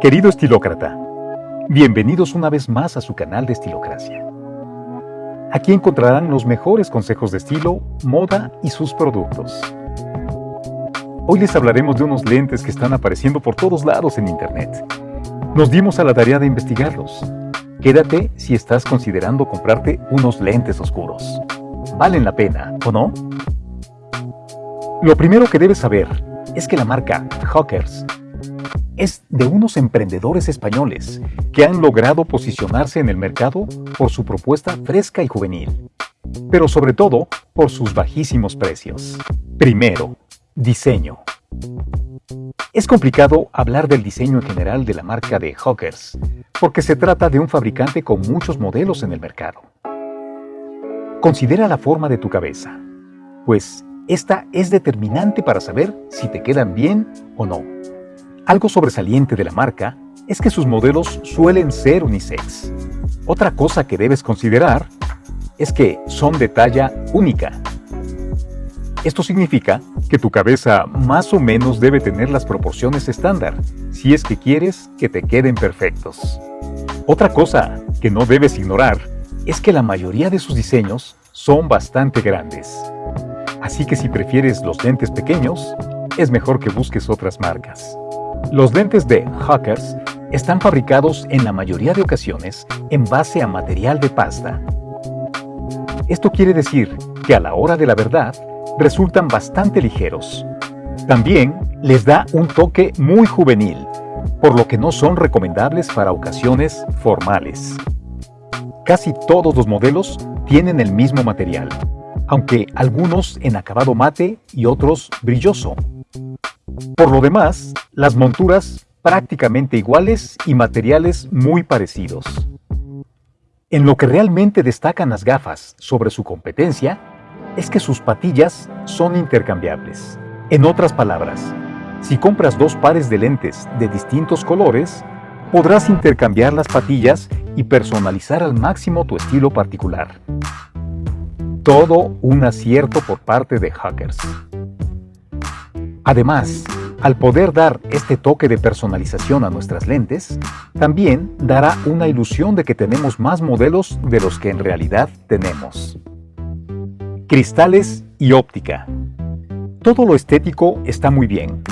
Querido estilócrata, bienvenidos una vez más a su canal de Estilocracia. Aquí encontrarán los mejores consejos de estilo, moda y sus productos. Hoy les hablaremos de unos lentes que están apareciendo por todos lados en internet. Nos dimos a la tarea de investigarlos. Quédate si estás considerando comprarte unos lentes oscuros. ¿Valen la pena o no? Lo primero que debes saber es que la marca Hawkers es de unos emprendedores españoles que han logrado posicionarse en el mercado por su propuesta fresca y juvenil, pero sobre todo por sus bajísimos precios. Primero, diseño. Es complicado hablar del diseño en general de la marca de Hawkers, porque se trata de un fabricante con muchos modelos en el mercado. Considera la forma de tu cabeza, pues esta es determinante para saber si te quedan bien o no. Algo sobresaliente de la marca es que sus modelos suelen ser unisex. Otra cosa que debes considerar es que son de talla única. Esto significa que tu cabeza más o menos debe tener las proporciones estándar, si es que quieres que te queden perfectos. Otra cosa que no debes ignorar es que la mayoría de sus diseños son bastante grandes. Así que si prefieres los lentes pequeños, es mejor que busques otras marcas. Los lentes de Hawkers están fabricados en la mayoría de ocasiones en base a material de pasta. Esto quiere decir que a la hora de la verdad resultan bastante ligeros. También les da un toque muy juvenil, por lo que no son recomendables para ocasiones formales. Casi todos los modelos tienen el mismo material, aunque algunos en acabado mate y otros brilloso. Por lo demás, las monturas prácticamente iguales y materiales muy parecidos. En lo que realmente destacan las gafas sobre su competencia es que sus patillas son intercambiables. En otras palabras, si compras dos pares de lentes de distintos colores, podrás intercambiar las patillas y personalizar al máximo tu estilo particular. Todo un acierto por parte de Hackers. Además, al poder dar este toque de personalización a nuestras lentes, también dará una ilusión de que tenemos más modelos de los que en realidad tenemos. Cristales y óptica. Todo lo estético está muy bien,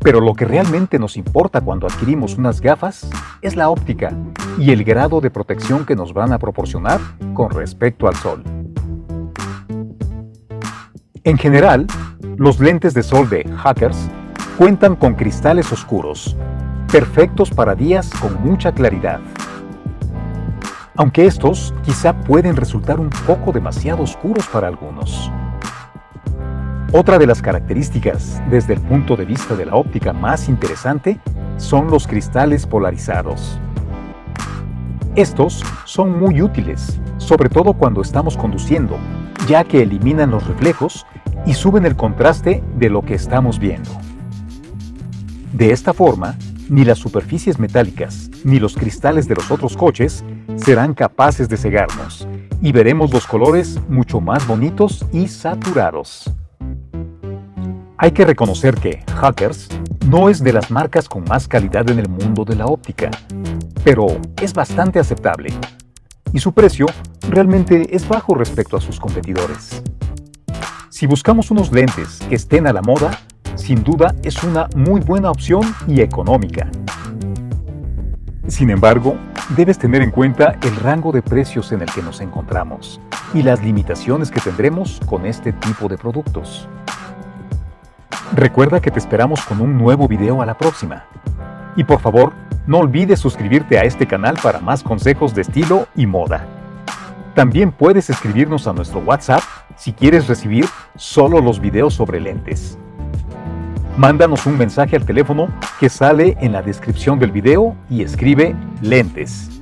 pero lo que realmente nos importa cuando adquirimos unas gafas es la óptica y el grado de protección que nos van a proporcionar con respecto al sol. En general, los lentes de sol de Hackers cuentan con cristales oscuros, perfectos para días con mucha claridad. Aunque estos quizá pueden resultar un poco demasiado oscuros para algunos. Otra de las características desde el punto de vista de la óptica más interesante son los cristales polarizados. Estos son muy útiles, sobre todo cuando estamos conduciendo, ya que eliminan los reflejos y suben el contraste de lo que estamos viendo. De esta forma, ni las superficies metálicas ni los cristales de los otros coches serán capaces de cegarnos y veremos los colores mucho más bonitos y saturados. Hay que reconocer que Hackers no es de las marcas con más calidad en el mundo de la óptica, pero es bastante aceptable y su precio realmente es bajo respecto a sus competidores. Si buscamos unos lentes que estén a la moda, sin duda es una muy buena opción y económica. Sin embargo, debes tener en cuenta el rango de precios en el que nos encontramos y las limitaciones que tendremos con este tipo de productos. Recuerda que te esperamos con un nuevo video a la próxima. Y por favor, no olvides suscribirte a este canal para más consejos de estilo y moda. También puedes escribirnos a nuestro WhatsApp si quieres recibir solo los videos sobre lentes. Mándanos un mensaje al teléfono que sale en la descripción del video y escribe lentes.